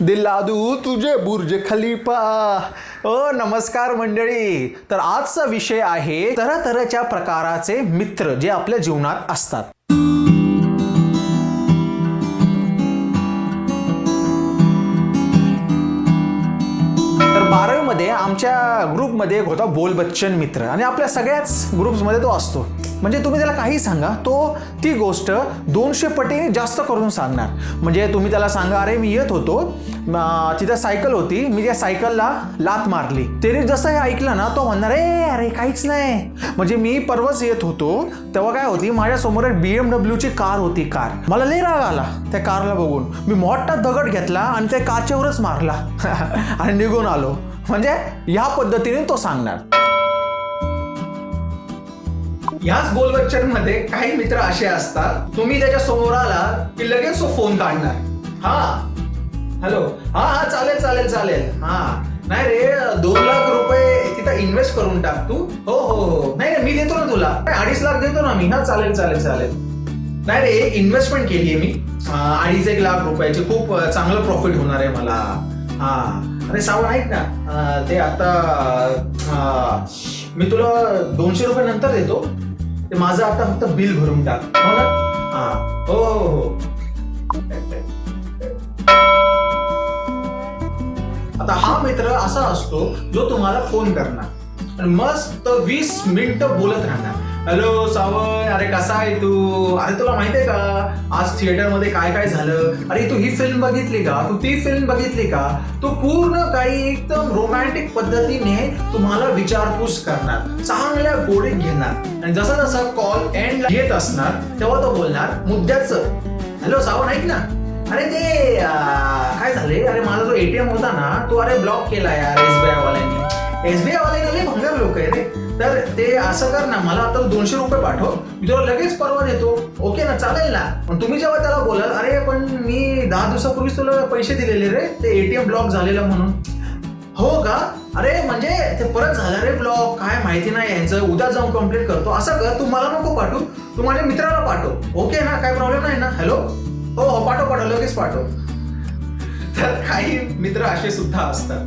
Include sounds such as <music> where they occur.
दिला दू तुझे बुर्ज खलिफा. ओ नमस्कार मंडळी. तर आजचा विषय आहे तऱ्हेच्या प्रकाराचे मित्र जे आपल्या जीवनात असतात. तर बारावीमध्ये आमच्या ग्रुपमध्ये एक होता बोल बच्चन मित्र. आणि आपल्या सगळ्याच ग्रुप्समध्ये तो असतो. म्हणजे तुम्ही त्याला काही सांगा तो ती गोष्ट दोनशे पटीने जास्त करून सांगणार. म्हणजे तुम्ही त्याला सांगा अरे मी येत होतो तिथं सायकल होती. मी त्या सायकलला लात मारली. त्याने जसं हे ऐकलं ना तो म्हणणार ए अरे काहीच नाही. म्हणजे मी परवाच येत होतो तेव्हा काय होती माझ्यासमोर एक बी एम ची कार होती कार. मला लई राग आला त्या कारला बघून. मी मोठा दगड घेतला आणि त्या काचेवरच मारला. <laughs> आणि निघून आलो. म्हणजे ह्या पद्धतीने तो सांगणार. ह्याच बोलबच्चनमध्ये काही मित्र असे असतात तुम्ही त्याच्यासमोर आला की लगेच तो फोन काढणार. हा हॅलो हा हा चालेल चालेल चालेल. हा. नाही रे दोन लाख रुपये तिथं इन्व्हेस्ट करून टाक तू. हो हो हो. नाही नाही, मी देतो ना तुला. अडीच लाख देतो ना मी. हा चालेल चालेल चालेल. नाही रे इन्व्हेस्टमेंट केली आहे मी. अडीच एक लाख रुपयाची खूप चांगलं प्रॉफिट होणार आहे मला. हा. अरे सावळ ऐक ना. ते आता मी तुला दोनशे रुपये नंतर देतो. ते माझं आता फक्त बिल भरून टाक. हो ना? हा. हो हो हो. आता हा मित्र असा असतो जो तुम्हाला फोन करणार. मस्त वीस मिनिटं बोलत राहणार. हॅलो सावन अरे कसा आहे तू? अरे तुला माहितीये का? आज थिएटरमध्ये काय काय झालं? अरे तू ही फिल्म बघितली का? तू ती फिल्म बघितली का? तू पूर्ण काही एकदम रोमॅन्टिक पद्धतीने तुम्हाला विचारपूस करणार. चांगल्या गोडीत घेणार. आणि जसा जसा कॉल एंड येत असणार तेव्हा तो बोलणार मुद्द्याच. हॅलो सावन ऐक ना. अरे ते काय झाले? अरे माझा जो एटीएम होता ना तो अरे ब्लॉक केला यार एसबीआय वाल्यांनी. एसबीआय वाले भंगार लोक आहे रे? तर ते असं कर ना मला आता दोनशे रुपये पाठव. मी तुला लगेच परवा देतो. ओके ना चालेल ना. पण तुम्ही जेव्हा त्याला बोलाल अरे पण मी दहा दिवसापूर्वीच तुला पैसे दिलेले रे. ते एटीएम ब्लॉक झालेलं म्हणून. हो का? अरे म्हणजे ते परत झालं रे ब्लॉक काय माहिती नाही यांचं उद्या जाऊन कंप्लेंट करतो. असं कर तू मला नको पाठवू. तू माझ्या मित्राला पाठव. ओके ना? काय प्रॉब्लेम नाही ना? हॅलो हो हो पाठव पाठव. लगेच पाठव. तर काही मित्र असे सुद्धा असतात.